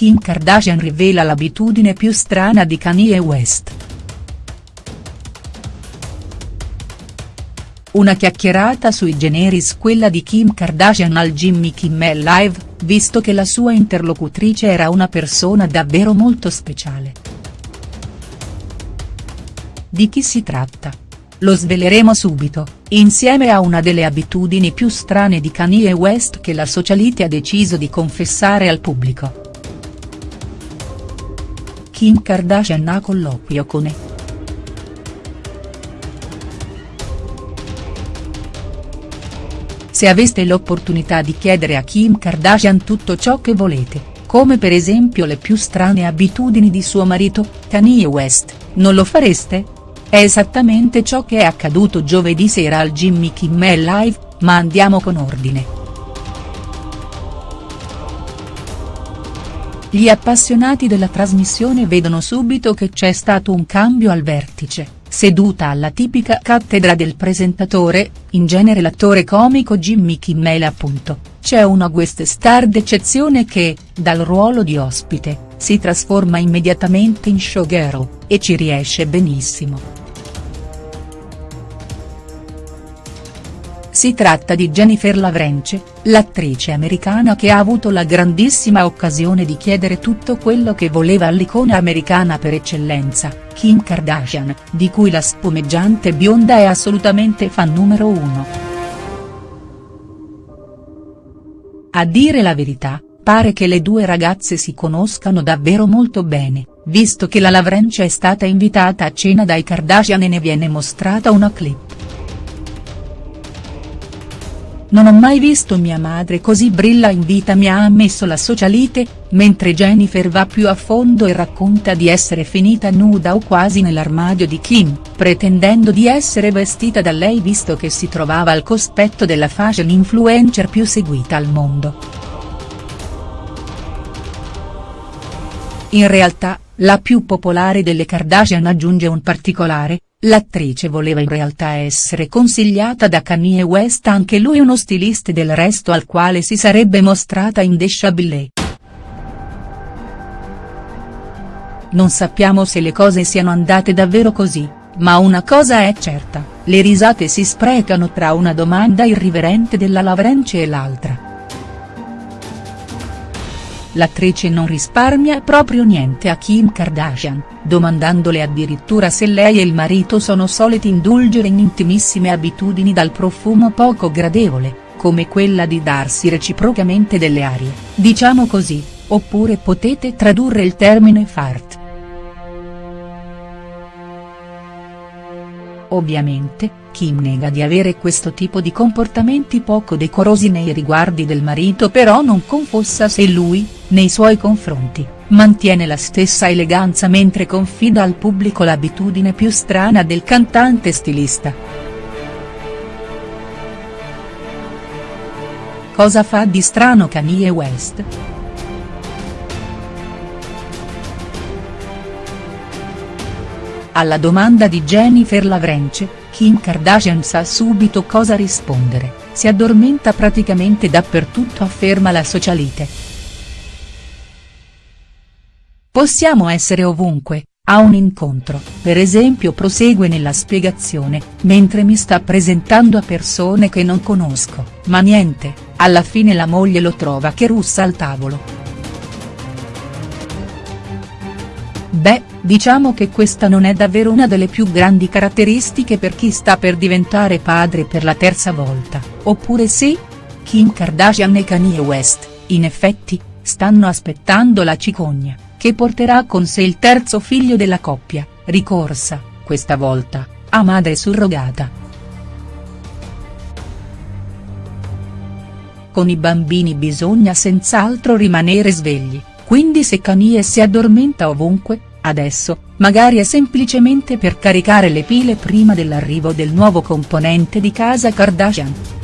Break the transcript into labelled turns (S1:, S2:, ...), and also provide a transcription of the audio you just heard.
S1: Kim Kardashian rivela l'abitudine più strana di Kanye West. Una chiacchierata sui generis quella di Kim Kardashian al Jimmy Kimmel Live, visto che la sua interlocutrice era una persona davvero molto speciale. Di chi si tratta? Lo sveleremo subito, insieme a una delle abitudini più strane di Kanye West che la socialite ha deciso di confessare al pubblico. Kim Kardashian ha colloquio con E. Se aveste l'opportunità di chiedere a Kim Kardashian tutto ciò che volete, come per esempio le più strane abitudini di suo marito, Kanye West, non lo fareste? È esattamente ciò che è accaduto giovedì sera al Jimmy Kimmel Live, ma andiamo con ordine. Gli appassionati della trasmissione vedono subito che c'è stato un cambio al vertice, seduta alla tipica cattedra del presentatore, in genere l'attore comico Jimmy Kimmel appunto, c'è una guest star d'eccezione che, dal ruolo di ospite, si trasforma immediatamente in showgirl, e ci riesce benissimo. Si tratta di Jennifer Lavrence, l'attrice americana che ha avuto la grandissima occasione di chiedere tutto quello che voleva all'icona americana per eccellenza, Kim Kardashian, di cui la spumeggiante bionda è assolutamente fan numero uno. A dire la verità, pare che le due ragazze si conoscano davvero molto bene, visto che la Lavrence è stata invitata a cena dai Kardashian e ne viene mostrata una clip. Non ho mai visto mia madre così brilla in vita mi ha ammesso la socialite, mentre Jennifer va più a fondo e racconta di essere finita nuda o quasi nell'armadio di Kim, pretendendo di essere vestita da lei visto che si trovava al cospetto della fashion influencer più seguita al mondo. In realtà, la più popolare delle Kardashian aggiunge un particolare, L'attrice voleva in realtà essere consigliata da Kanye West anche lui uno stilista del resto al quale si sarebbe mostrata in indesciabile. Non sappiamo se le cose siano andate davvero così, ma una cosa è certa, le risate si sprecano tra una domanda irriverente della Lavrence e l'altra l'attrice non risparmia proprio niente a Kim Kardashian, domandandole addirittura se lei e il marito sono soliti indulgere in intimissime abitudini dal profumo poco gradevole, come quella di darsi reciprocamente delle arie, diciamo così, oppure potete tradurre il termine fart. Ovviamente, Kim nega di avere questo tipo di comportamenti poco decorosi nei riguardi del marito però non confossa se lui, nei suoi confronti, mantiene la stessa eleganza mentre confida al pubblico l'abitudine più strana del cantante stilista. Cosa fa di strano Kanye West?. Alla domanda di Jennifer Lavrence, Kim Kardashian sa subito cosa rispondere, si addormenta praticamente dappertutto afferma la socialite. Possiamo essere ovunque, a un incontro, per esempio prosegue nella spiegazione, mentre mi sta presentando a persone che non conosco, ma niente, alla fine la moglie lo trova che russa al tavolo. Beh, diciamo che questa non è davvero una delle più grandi caratteristiche per chi sta per diventare padre per la terza volta, oppure sì? Kim Kardashian e Kanye West, in effetti, stanno aspettando la cicogna, che porterà con sé il terzo figlio della coppia, ricorsa, questa volta, a madre surrogata. Con i bambini bisogna senz'altro rimanere svegli quindi se Kanye si addormenta ovunque, adesso, magari è semplicemente per caricare le pile prima dell'arrivo del nuovo componente di casa Kardashian.